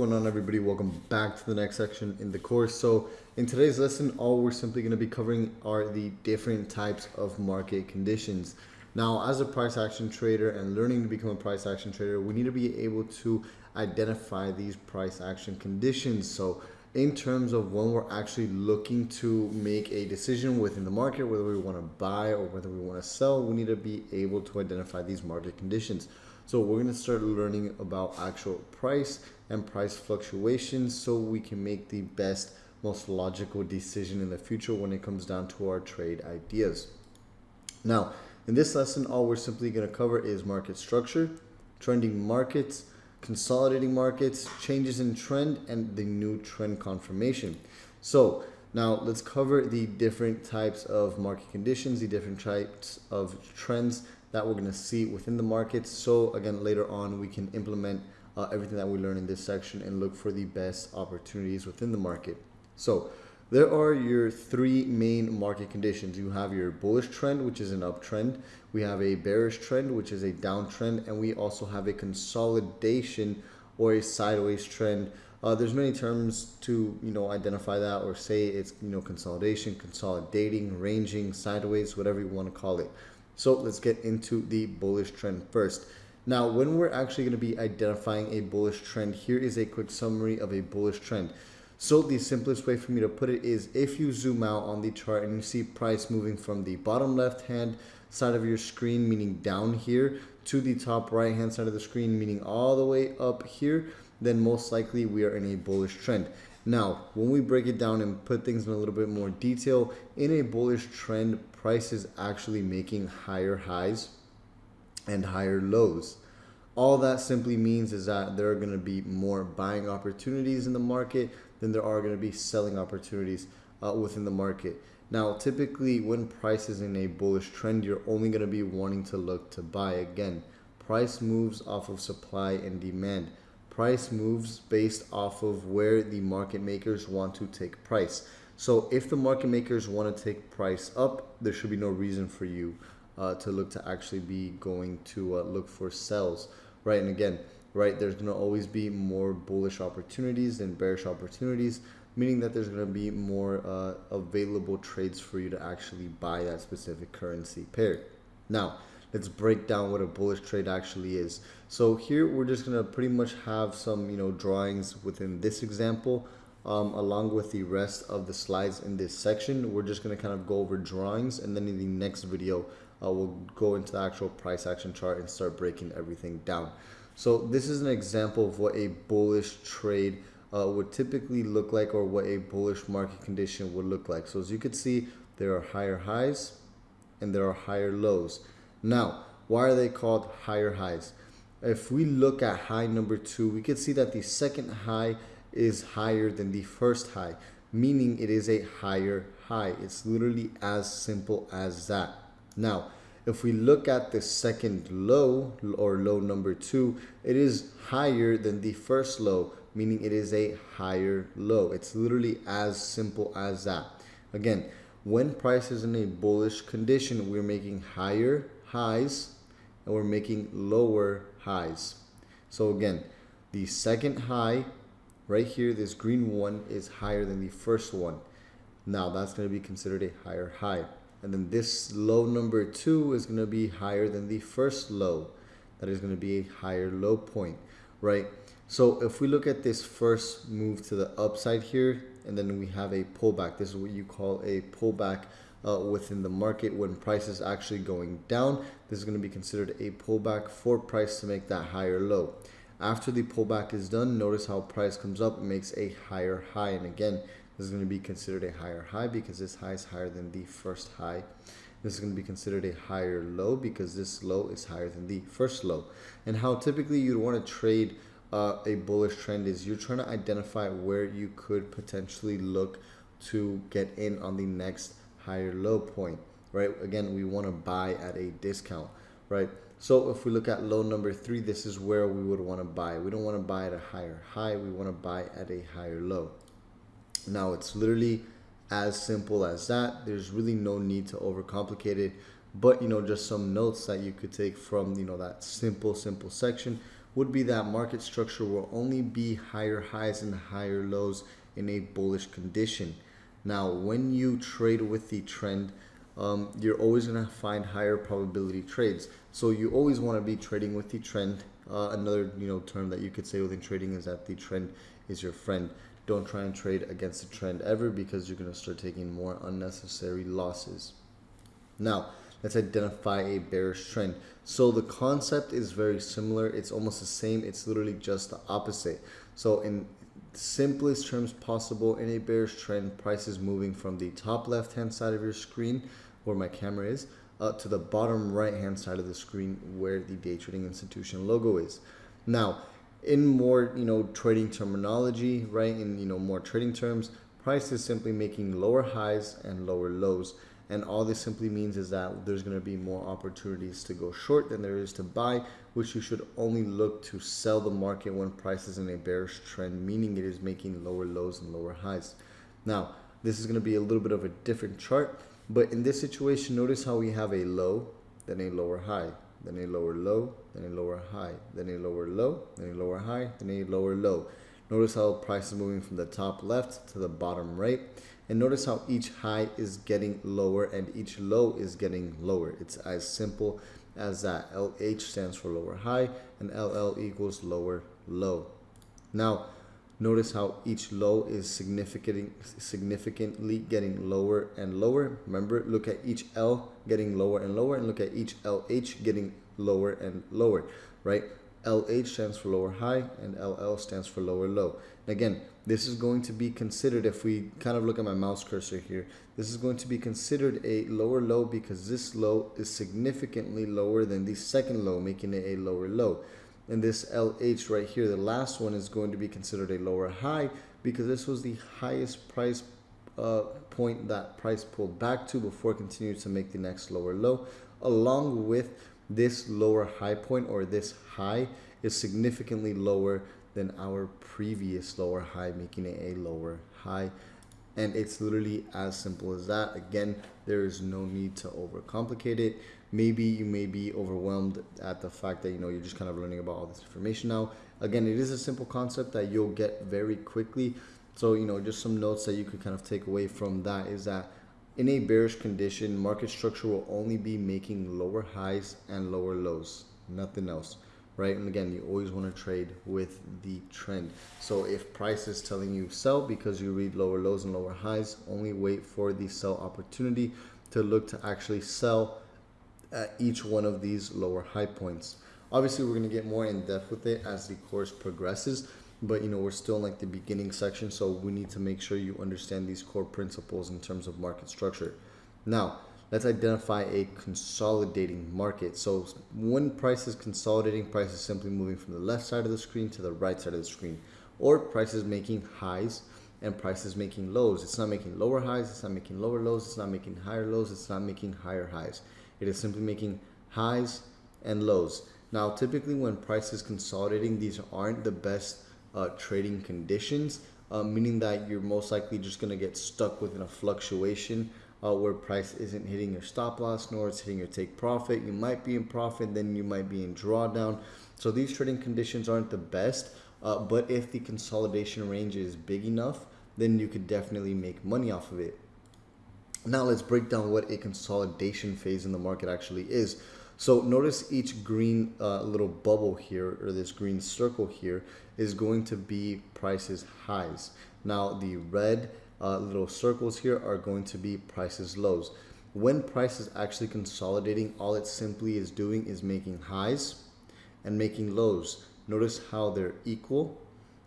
going on everybody? Welcome back to the next section in the course. So in today's lesson, all we're simply going to be covering are the different types of market conditions. Now, as a price action trader and learning to become a price action trader, we need to be able to identify these price action conditions. So in terms of when we're actually looking to make a decision within the market, whether we want to buy or whether we want to sell, we need to be able to identify these market conditions. So we're going to start learning about actual price and price fluctuations so we can make the best, most logical decision in the future when it comes down to our trade ideas. Now, in this lesson, all we're simply going to cover is market structure, trending markets, consolidating markets, changes in trend, and the new trend confirmation. So now let's cover the different types of market conditions, the different types of trends that we're going to see within the markets. So again, later on, we can implement uh, everything that we learn in this section and look for the best opportunities within the market. So there are your three main market conditions. You have your bullish trend, which is an uptrend. We have a bearish trend, which is a downtrend. And we also have a consolidation or a sideways trend. Uh, there's many terms to you know identify that or say it's you know consolidation, consolidating, ranging, sideways, whatever you want to call it. So let's get into the bullish trend first. Now, when we're actually going to be identifying a bullish trend, here is a quick summary of a bullish trend. So the simplest way for me to put it is if you zoom out on the chart and you see price moving from the bottom left hand side of your screen, meaning down here, to the top right hand side of the screen, meaning all the way up here, then most likely we are in a bullish trend. Now, when we break it down and put things in a little bit more detail, in a bullish trend, price is actually making higher highs and higher lows. All that simply means is that there are going to be more buying opportunities in the market than there are going to be selling opportunities uh, within the market. Now, typically when price is in a bullish trend, you're only going to be wanting to look to buy again. Price moves off of supply and demand price moves based off of where the market makers want to take price. So if the market makers want to take price up, there should be no reason for you uh, to look to actually be going to uh, look for sells, right? And again, right, there's going to always be more bullish opportunities than bearish opportunities, meaning that there's going to be more uh, available trades for you to actually buy that specific currency pair. Now, let's break down what a bullish trade actually is. So here we're just gonna pretty much have some you know drawings within this example um, along with the rest of the slides in this section. We're just gonna kind of go over drawings and then in the next video uh, we'll go into the actual price action chart and start breaking everything down. So this is an example of what a bullish trade uh, would typically look like or what a bullish market condition would look like. So as you can see, there are higher highs and there are higher lows. Now, why are they called higher highs? If we look at high number two, we can see that the second high is higher than the first high, meaning it is a higher high. It's literally as simple as that. Now, if we look at the second low or low number two, it is higher than the first low, meaning it is a higher low. It's literally as simple as that. Again, when price is in a bullish condition, we're making higher highs and we're making lower highs. So again, the second high right here, this green one is higher than the first one. Now that's going to be considered a higher high. And then this low number two is going to be higher than the first low. That is going to be a higher low point, right? So if we look at this first move to the upside here, and then we have a pullback. This is what you call a pullback uh, within the market when price is actually going down. This is going to be considered a pullback for price to make that higher low. After the pullback is done, notice how price comes up and makes a higher high. And again, this is going to be considered a higher high because this high is higher than the first high. This is going to be considered a higher low because this low is higher than the first low. And how typically you'd want to trade uh, a bullish trend is you're trying to identify where you could potentially look to get in on the next higher low point, right? Again, we want to buy at a discount, right? So if we look at low number three, this is where we would want to buy. We don't want to buy at a higher high. We want to buy at a higher low. Now it's literally as simple as that. There's really no need to overcomplicate it. But, you know, just some notes that you could take from, you know, that simple, simple section would be that market structure will only be higher highs and higher lows in a bullish condition. Now, when you trade with the trend, um, you're always going to find higher probability trades. So you always want to be trading with the trend. Uh, another you know term that you could say within trading is that the trend is your friend. Don't try and trade against the trend ever because you're going to start taking more unnecessary losses. Now, let's identify a bearish trend. So the concept is very similar. It's almost the same. It's literally just the opposite. So in simplest terms possible, in a bearish trend, prices moving from the top left hand side of your screen where my camera is uh, to the bottom right hand side of the screen where the day trading institution logo is. Now, in more you know trading terminology, right? In you know more trading terms, price is simply making lower highs and lower lows. And all this simply means is that there's going to be more opportunities to go short than there is to buy, which you should only look to sell the market when price is in a bearish trend, meaning it is making lower lows and lower highs. Now, this is going to be a little bit of a different chart, but in this situation, notice how we have a low, then a lower high, then a lower low, then a lower high, then a lower low, then a lower high, then a lower low. Notice how price is moving from the top left to the bottom right. And notice how each high is getting lower and each low is getting lower. It's as simple as that. LH stands for lower high and LL equals lower low. Now, notice how each low is significant, significantly getting lower and lower. Remember, look at each L getting lower and lower and look at each LH getting lower and lower, right? LH stands for lower high and LL stands for lower low. And again, this is going to be considered, if we kind of look at my mouse cursor here, this is going to be considered a lower low because this low is significantly lower than the second low, making it a lower low. And this LH right here, the last one is going to be considered a lower high because this was the highest price uh, point that price pulled back to before continuing to make the next lower low, along with this lower high point or this high is significantly lower than our previous lower high, making it a lower high. And it's literally as simple as that. Again, there is no need to overcomplicate it. Maybe you may be overwhelmed at the fact that you know you're just kind of learning about all this information now. Again, it is a simple concept that you'll get very quickly. So, you know, just some notes that you could kind of take away from that is that in a bearish condition, market structure will only be making lower highs and lower lows, nothing else, right? And again, you always want to trade with the trend. So if price is telling you sell because you read lower lows and lower highs, only wait for the sell opportunity to look to actually sell at each one of these lower high points. Obviously, we're going to get more in depth with it as the course progresses but you know we're still in like the beginning section so we need to make sure you understand these core principles in terms of market structure. Now let's identify a consolidating market. So when price is consolidating price is simply moving from the left side of the screen to the right side of the screen. Or price is making highs and price is making lows. It's not making lower highs it's not making lower lows it's not making higher lows it's not making higher highs. It is simply making highs and lows. Now typically when price is consolidating these aren't the best uh, trading conditions, uh, meaning that you're most likely just going to get stuck within a fluctuation uh, where price isn't hitting your stop loss nor it's hitting your take profit. You might be in profit, then you might be in drawdown. So these trading conditions aren't the best, uh, but if the consolidation range is big enough, then you could definitely make money off of it. Now let's break down what a consolidation phase in the market actually is. So notice each green uh, little bubble here or this green circle here is going to be prices highs. Now the red uh, little circles here are going to be prices lows. When price is actually consolidating, all it simply is doing is making highs and making lows. Notice how they're equal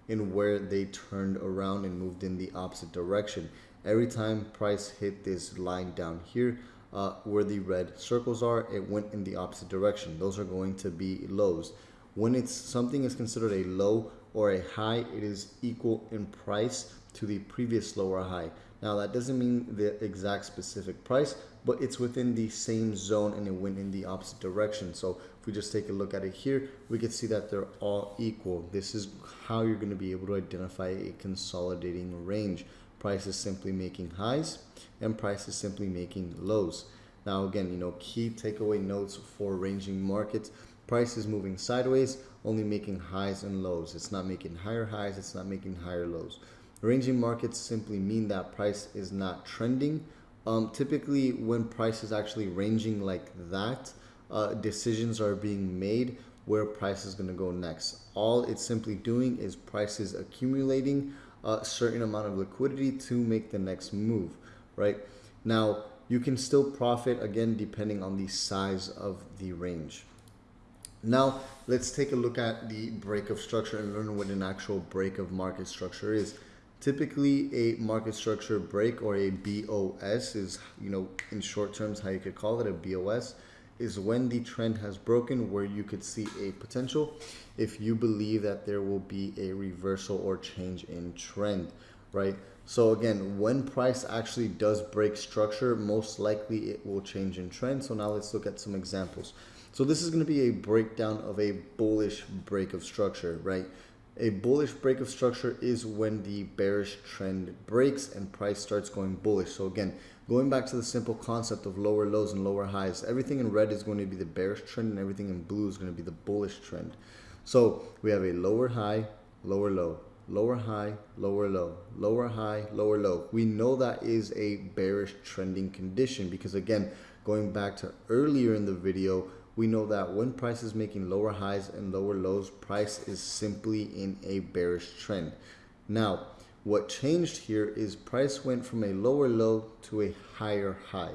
in where they turned around and moved in the opposite direction. Every time price hit this line down here, uh, where the red circles are, it went in the opposite direction. Those are going to be lows. When it's something is considered a low or a high, it is equal in price to the previous lower high. Now that doesn't mean the exact specific price, but it's within the same zone and it went in the opposite direction. So if we just take a look at it here, we can see that they're all equal. This is how you're going to be able to identify a consolidating range. Price is simply making highs and price is simply making lows. Now again, you know, key takeaway notes for ranging markets. Price is moving sideways, only making highs and lows. It's not making higher highs, it's not making higher lows. Ranging markets simply mean that price is not trending. Um, typically, when price is actually ranging like that, uh, decisions are being made where price is going to go next. All it's simply doing is prices accumulating a certain amount of liquidity to make the next move, right? Now, you can still profit again depending on the size of the range. Now, let's take a look at the break of structure and learn what an actual break of market structure is. Typically, a market structure break or a BOS is, you know, in short terms, how you could call it a BOS is when the trend has broken where you could see a potential if you believe that there will be a reversal or change in trend, right? So again, when price actually does break structure, most likely it will change in trend. So now let's look at some examples. So this is going to be a breakdown of a bullish break of structure, right? A bullish break of structure is when the bearish trend breaks and price starts going bullish. So again, going back to the simple concept of lower lows and lower highs, everything in red is going to be the bearish trend and everything in blue is going to be the bullish trend. So we have a lower high, lower low, lower high, lower low, lower high, lower low. We know that is a bearish trending condition because again, going back to earlier in the video, we know that when price is making lower highs and lower lows, price is simply in a bearish trend. Now, what changed here is price went from a lower low to a higher high.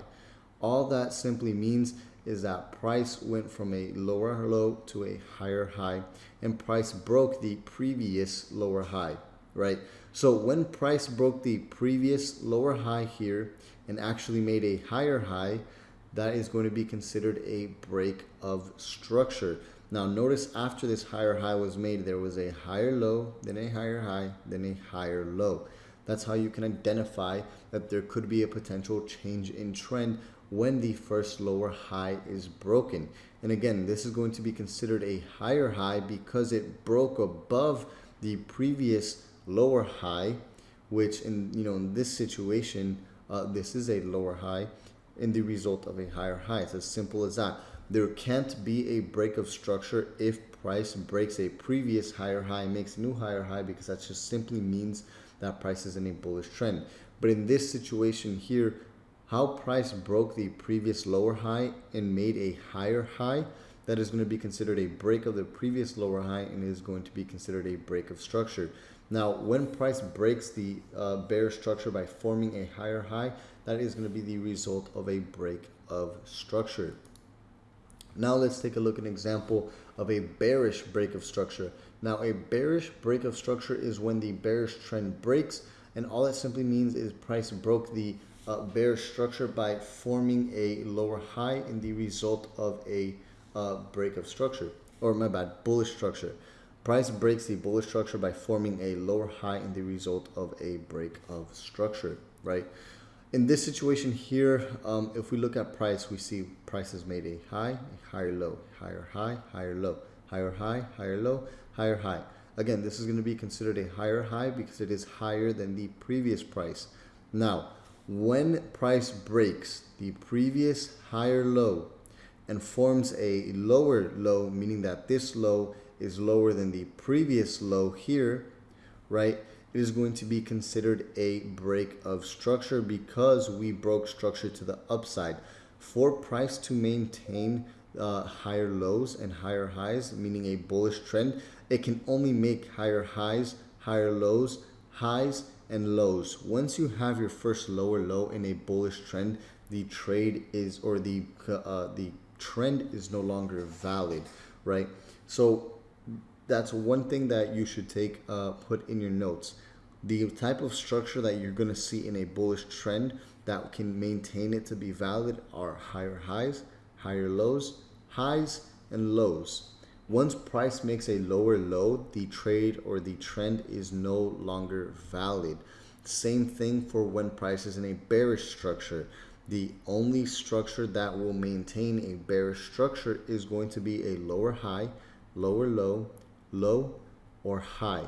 All that simply means is that price went from a lower low to a higher high and price broke the previous lower high, right? So when price broke the previous lower high here and actually made a higher high, that is going to be considered a break of structure. Now notice after this higher high was made, there was a higher low, then a higher high, then a higher low. That's how you can identify that there could be a potential change in trend when the first lower high is broken. And again, this is going to be considered a higher high because it broke above the previous lower high, which in you know in this situation, uh, this is a lower high in the result of a higher high. It's as simple as that. There can't be a break of structure if price breaks a previous higher high makes new higher high because that just simply means that price is in a bullish trend. But in this situation here, how price broke the previous lower high and made a higher high, that is going to be considered a break of the previous lower high and is going to be considered a break of structure. Now, when price breaks the uh, bear structure by forming a higher high, that is going to be the result of a break of structure. Now let's take a look at an example of a bearish break of structure. Now a bearish break of structure is when the bearish trend breaks and all that simply means is price broke the uh, bearish structure by forming a lower high in the result of a uh, break of structure or my bad bullish structure. Price breaks the bullish structure by forming a lower high in the result of a break of structure, right? In this situation here, um, if we look at price, we see price has made a high, a higher low, higher high, higher low, higher high, higher low, higher high. Again, this is going to be considered a higher high because it is higher than the previous price. Now, when price breaks the previous higher low and forms a lower low, meaning that this low is lower than the previous low here, right? It is going to be considered a break of structure because we broke structure to the upside. For price to maintain uh, higher lows and higher highs, meaning a bullish trend, it can only make higher highs, higher lows, highs, and lows. Once you have your first lower low in a bullish trend, the trade is or the uh, the trend is no longer valid, right? So that's one thing that you should take uh, put in your notes. The type of structure that you're going to see in a bullish trend that can maintain it to be valid are higher highs, higher lows, highs, and lows. Once price makes a lower low, the trade or the trend is no longer valid. Same thing for when price is in a bearish structure. The only structure that will maintain a bearish structure is going to be a lower high, lower low, low, or high.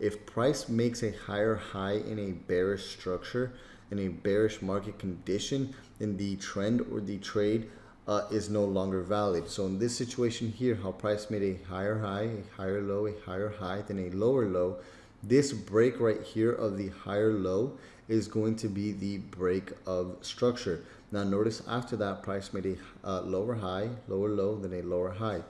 If price makes a higher high in a bearish structure, in a bearish market condition, then the trend or the trade uh, is no longer valid. So in this situation here, how price made a higher high, a higher low, a higher high, then a lower low, this break right here of the higher low is going to be the break of structure. Now notice after that price made a uh, lower high, lower low, then a lower high.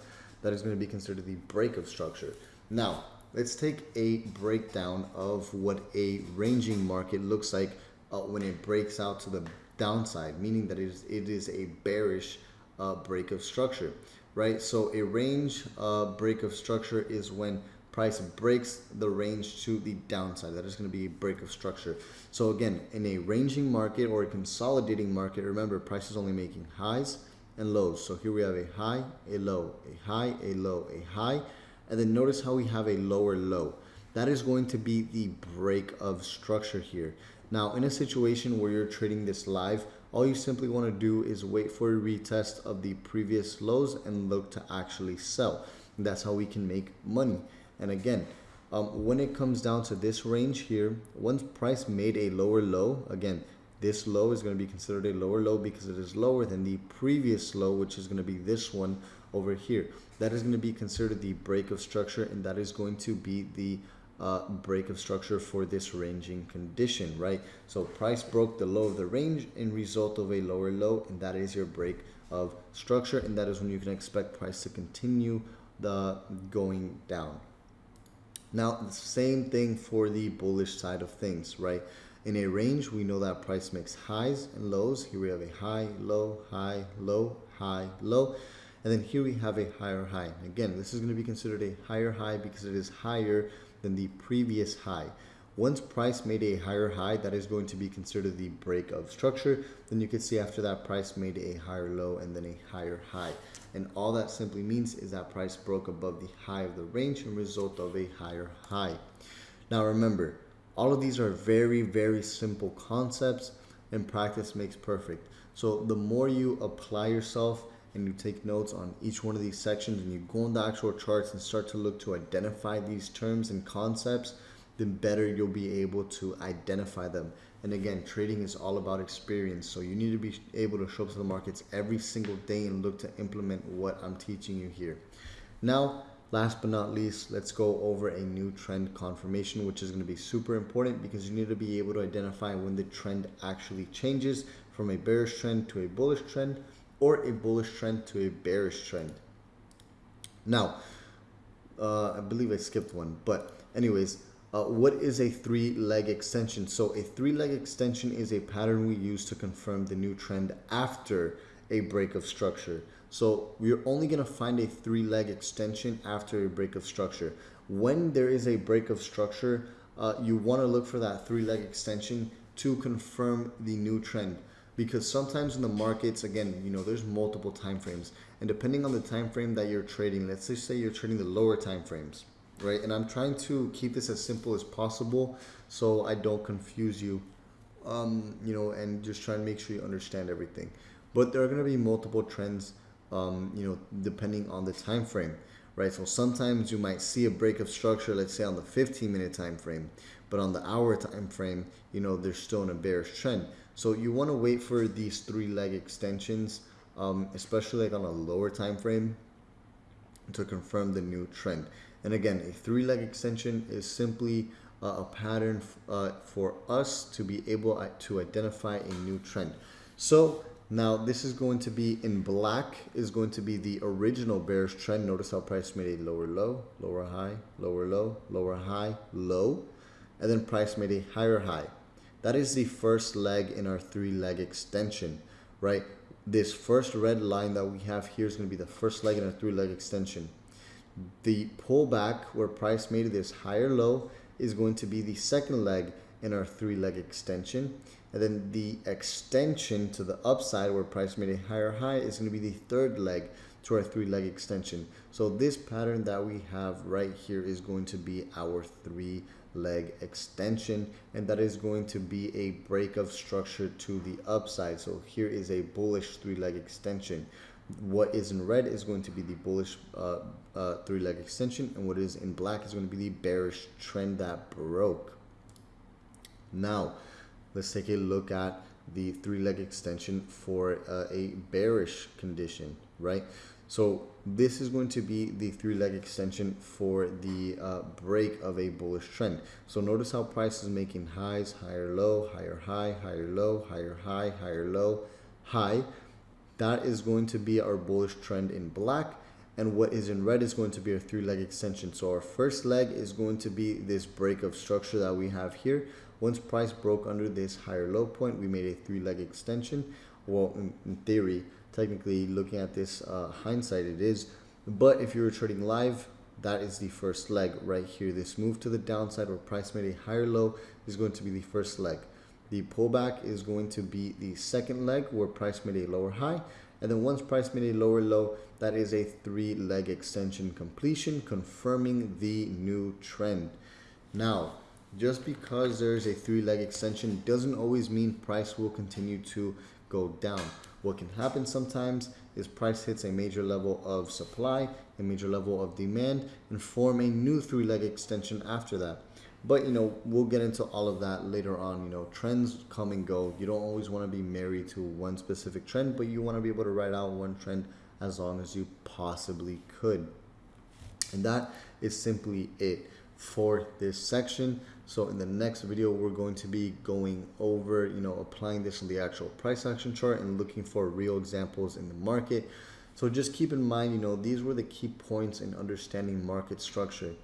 That is going to be considered the break of structure. Now let's take a breakdown of what a ranging market looks like uh, when it breaks out to the downside, meaning that it is, it is a bearish uh, break of structure, right? So a range uh, break of structure is when price breaks the range to the downside. That is going to be a break of structure. So again, in a ranging market or a consolidating market, remember price is only making highs and lows. So here we have a high, a low, a high, a low, a high. And then notice how we have a lower low. That is going to be the break of structure here. Now, in a situation where you're trading this live, all you simply want to do is wait for a retest of the previous lows and look to actually sell. And that's how we can make money. And again, um, when it comes down to this range here, once price made a lower low, again, this low is going to be considered a lower low because it is lower than the previous low, which is going to be this one over here. That is going to be considered the break of structure, and that is going to be the uh, break of structure for this ranging condition, right? So price broke the low of the range in result of a lower low, and that is your break of structure, and that is when you can expect price to continue the going down. Now, the same thing for the bullish side of things, right? In a range, we know that price makes highs and lows. Here we have a high, low, high, low, high, low. And then here we have a higher high. Again, this is going to be considered a higher high because it is higher than the previous high. Once price made a higher high, that is going to be considered the break of structure. Then you can see after that price made a higher low and then a higher high. And all that simply means is that price broke above the high of the range and result of a higher high. Now remember, all of these are very, very simple concepts and practice makes perfect. So the more you apply yourself and you take notes on each one of these sections and you go on the actual charts and start to look to identify these terms and concepts, then better you'll be able to identify them. And again, trading is all about experience. So you need to be able to show up to the markets every single day and look to implement what I'm teaching you here. Now, last but not least, let's go over a new trend confirmation, which is going to be super important because you need to be able to identify when the trend actually changes from a bearish trend to a bullish trend or a bullish trend to a bearish trend. Now, uh, I believe I skipped one, but anyways, uh, what is a three leg extension? So a three leg extension is a pattern we use to confirm the new trend after a break of structure. So we're only going to find a three leg extension after a break of structure. When there is a break of structure, uh, you want to look for that three leg extension to confirm the new trend. Because sometimes in the markets again you know there's multiple time frames. And depending on the time frame that you're trading let's just say you're trading the lower time frames right? And i'm trying to keep this as simple as possible so i don't confuse you um, you know and just try and make sure you understand everything. But there are going to be multiple trends um, you know depending on the time frame right so sometimes you might see a break of structure let's say on the 15 minute time frame but on the hour time frame you know there's still an bearish trend so you want to wait for these three leg extensions, um, especially like on a lower time frame to confirm the new trend. And again, a three leg extension is simply uh, a pattern uh, for us to be able uh, to identify a new trend. So now this is going to be in black is going to be the original bearish trend. Notice how price made a lower low, lower high, lower low, lower high, low, and then price made a higher high. That is the first leg in our three leg extension, right? This first red line that we have here is going to be the first leg in our three leg extension. The pullback where price made this higher low is going to be the second leg in our three leg extension. And then the extension to the upside where price made a higher high is going to be the third leg to our three leg extension. So this pattern that we have right here is going to be our three leg extension and that is going to be a break of structure to the upside. So here is a bullish three leg extension. What is in red is going to be the bullish uh, uh, three leg extension and what is in black is going to be the bearish trend that broke. Now let's take a look at the three leg extension for uh, a bearish condition, right? So this is going to be the three leg extension for the uh, break of a bullish trend. So notice how price is making highs, higher low, higher high, higher low, higher high, higher low, high. That is going to be our bullish trend in black. And what is in red is going to be our three leg extension. So our first leg is going to be this break of structure that we have here. Once price broke under this higher low point, we made a three leg extension. Well, in, in theory, technically looking at this uh, hindsight, it is. But if you were trading live, that is the first leg right here. This move to the downside where price made a higher low is going to be the first leg. The pullback is going to be the second leg where price made a lower high. And then once price made a lower low, that is a three leg extension completion, confirming the new trend. Now, just because there's a three leg extension doesn't always mean price will continue to go down. What can happen sometimes is price hits a major level of supply, a major level of demand, and form a new three leg extension after that. But you know, we'll get into all of that later on. You know, trends come and go. You don't always want to be married to one specific trend, but you want to be able to ride out one trend as long as you possibly could. And that is simply it for this section. So in the next video, we're going to be going over, you know, applying this on the actual price action chart and looking for real examples in the market. So just keep in mind, you know, these were the key points in understanding market structure.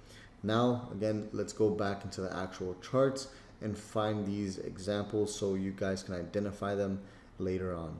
Now, again, let's go back into the actual charts and find these examples so you guys can identify them later on.